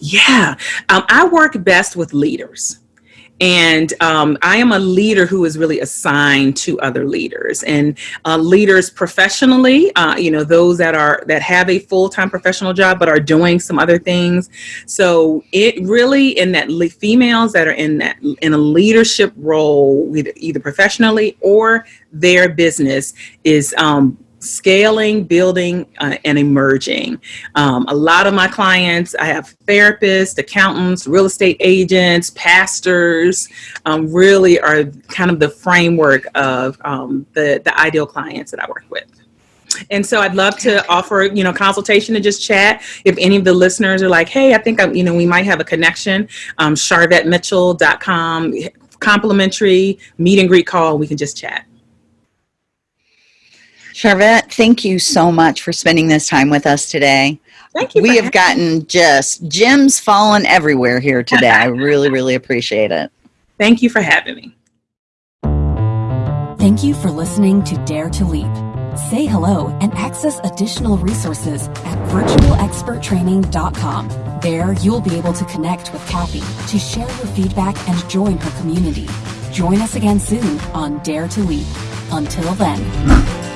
Yeah, um, I work best with leaders. And um, I am a leader who is really assigned to other leaders and uh, leaders professionally, uh, you know, those that are that have a full-time professional job but are doing some other things. So it really in that females that are in that in a leadership role, either professionally or their business is um, scaling, building, uh, and emerging. Um, a lot of my clients, I have therapists, accountants, real estate agents, pastors, um, really are kind of the framework of um, the, the ideal clients that I work with. And so I'd love to offer, you know, consultation and just chat. If any of the listeners are like, hey, I think, I'm, you know, we might have a connection, um, sharvettemitchell.com, complimentary meet and greet call, we can just chat. Sharvette, thank you so much for spending this time with us today. Thank you. We have gotten just gems falling everywhere here today. I really, really appreciate it. Thank you for having me. Thank you for listening to Dare to Leap. Say hello and access additional resources at virtualexperttraining.com. There, you'll be able to connect with Kathy to share your feedback and join her community. Join us again soon on Dare to Leap. Until then.